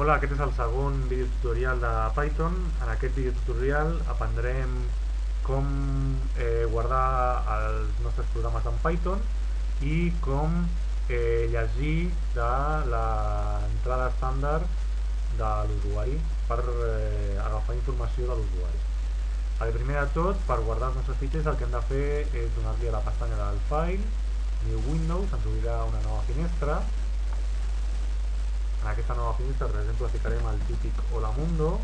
Hola, aquest és el segon videotutorial de Python. En aquest videotutorial aprendrem com eh, guardar els nostres programes en Python i com eh, llegir de l'entrada estàndard de l'usuari per eh, agafar informació de l'usuari. El primer de tot, per guardar els nostres fitxers, el que hem de fer és donar-li a la pestanya del File, New Windows, ens obrirà una nova finestra, en aquesta nova finestra, per exemple, ficarem el típic Hola Mundo.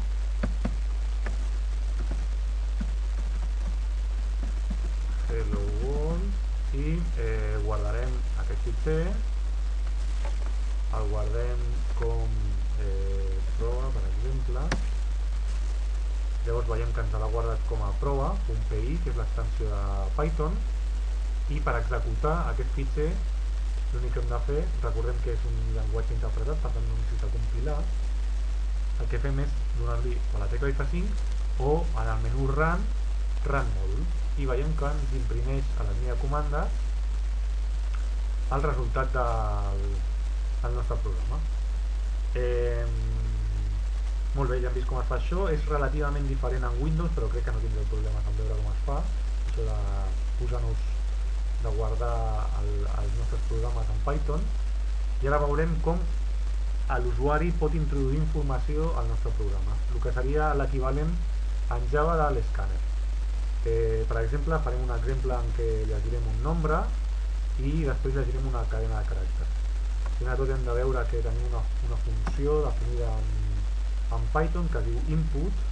Hello World i eh, guardarem aquest fitxer el guardem com eh, prova, per exemple llavors veiem que ens l'ha guardat a prova, .pi, que és l'extensió de Python. I per executar aquest fitxer l'únic que hem de fer, recordem que és un llenguatge interpretat, per tant no necessita compilar, el que fem és donar-li a la tecla F5 o en el menú Run, Run Module, i veiem que ens imprimeix a la línia de comandes el resultat del, del nostre programa. Eh, molt bé, ja hem vist com es fa això, és relativament diferent en Windows, però crec que no tindreu problemes en veure com es fa, això de posar-nos de guardar el, els nostres programes en Python i ara veurem com l'usuari pot introduir informació al nostre programa, el que seria l'equivalent en Java de l'escàner. Eh, per exemple, farem un exemple en què llegirem un nombre i després llegirem una cadena de caràcters. Primer de tot hem de veure que tenim una, una funció definida en, en Python que diu input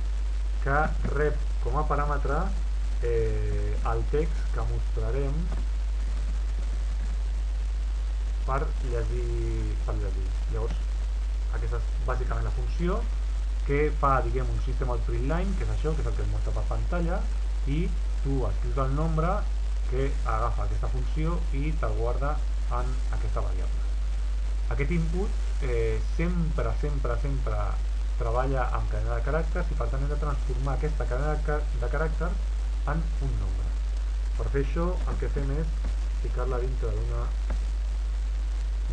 que rep com a paràmetre eh, el text que mostrarem per llegir, per llegir. Llavors, aquesta és bàsicament la funció que fa, diguem, un sistema out line, que és això, que és el que et mostra per pantalla, i tu escrius el nombre que agafa aquesta funció i te'l guarda en aquesta variable. Aquest input eh, sempre, sempre, sempre treballa amb cadena de caràcters i per tant hem de transformar aquesta cadena de, de caràcters en un nombre. Per fer això el que fem és ficar-la dintre d'una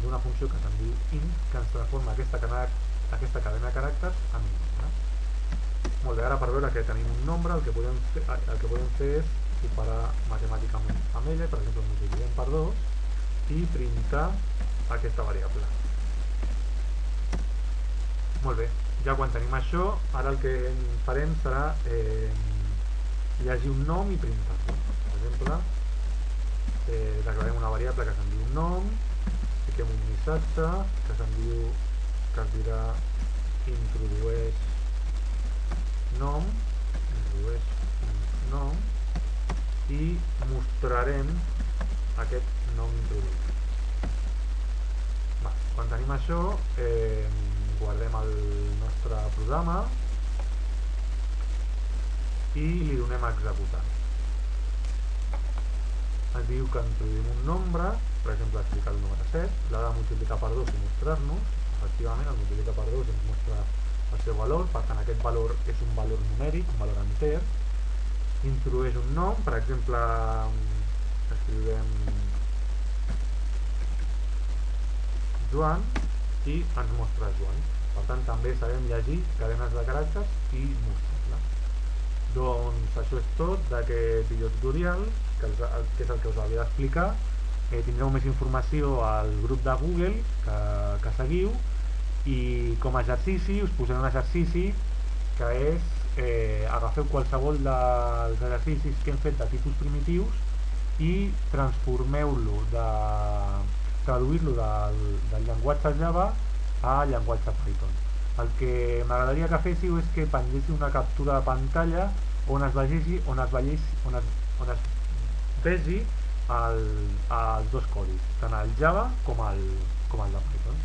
d'una funció que se'n diu int que ens transforma aquesta cadena, aquesta cadena de caràcters en un nombre. Molt bé, ara per veure que tenim un nombre el que podem fer, el que podem fer és operar matemàticament amb ella, per exemple multipliquem per 2 i printar aquesta variable. Molt bé, ja quan tenim això, ara el que farem serà eh, llegir un nom i printar-lo. Per exemple, eh, declarem una variable que se'n diu nom fiquem un missatge que se'n diu que es dirà introdueix nom introdueix nom i mostrarem aquest nom introduït quan tenim això eh, guardem el nostre programa i li donem a executar ens diu que introduïm un nombre, per exemple explicar el número 7, l'ha de multiplicar per 2 i mostrar-nos, efectivament el multiplica per 2 i ens mostra el seu valor, per tant aquest valor és un valor numèric, un valor enter, introdueix un nom, per exemple escrivem Joan i ens mostra Joan. Per tant també sabem llegir cadenes de caràcters i mostrar-la. Doncs això és tot d'aquest videotutorial, que, els, que és el que us havia d'explicar. Eh, tindreu més informació al grup de Google que, que seguiu i com a exercici us posaré un exercici que és eh, agafeu qualsevol dels exercicis que hem fet de tipus primitius i transformeu-lo de traduir-lo del, del llenguatge Java a llenguatge Python el que m'agradaria que féssiu és que pengéssiu una captura de pantalla on es vegi, on es vegi, on es, on es vegi el, els dos codis, tant el Java com el, com el de Python.